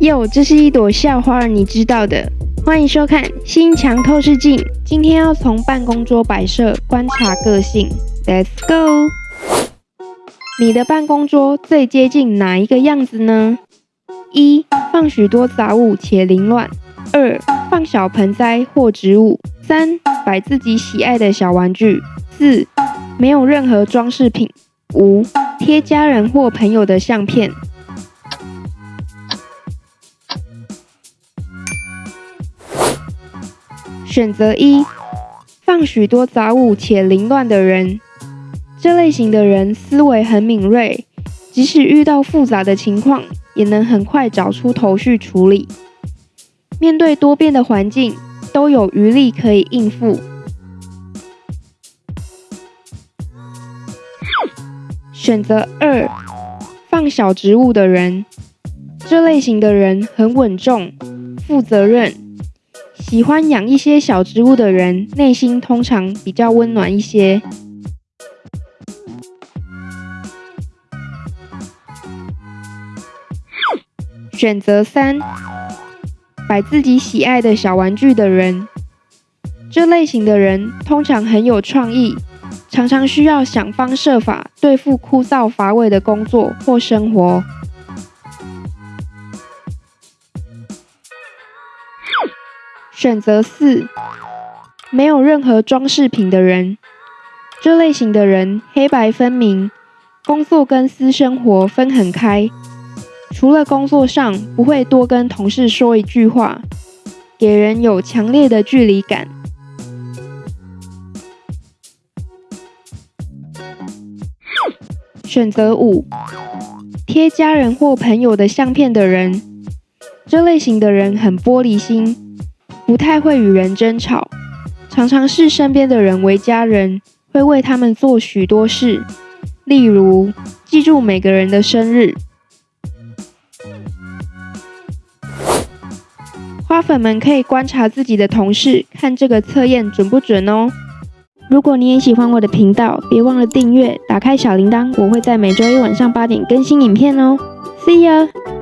哟，这是一朵校花，你知道的。欢迎收看《新墙透视镜》，今天要从办公桌摆设观察个性。Let's go！你的办公桌最接近哪一个样子呢？一、放许多杂物且凌乱；二、放小盆栽或植物；三、摆自己喜爱的小玩具；四、没有任何装饰品；五、贴家人或朋友的相片。选择一，放许多杂物且凌乱的人。这类型的人思维很敏锐，即使遇到复杂的情况，也能很快找出头绪处理。面对多变的环境，都有余力可以应付。选择二，放小植物的人。这类型的人很稳重、负责任。喜欢养一些小植物的人，内心通常比较温暖一些。选择三，摆自己喜爱的小玩具的人。这类型的人通常很有创意，常常需要想方设法对付枯燥乏味的工作或生活。选择四，没有任何装饰品的人。这类型的人黑白分明，工作跟私生活分很开。除了工作上，不会多跟同事说一句话，给人有强烈的距离感。选择五，贴家人或朋友的相片的人。这类型的人很玻璃心。不太会与人争吵，常常视身边的人为家人，会为他们做许多事，例如记住每个人的生日。花粉们可以观察自己的同事，看这个测验准不准哦。如果你也喜欢我的频道，别忘了订阅，打开小铃铛，我会在每周一晚上八点更新影片哦。See ya。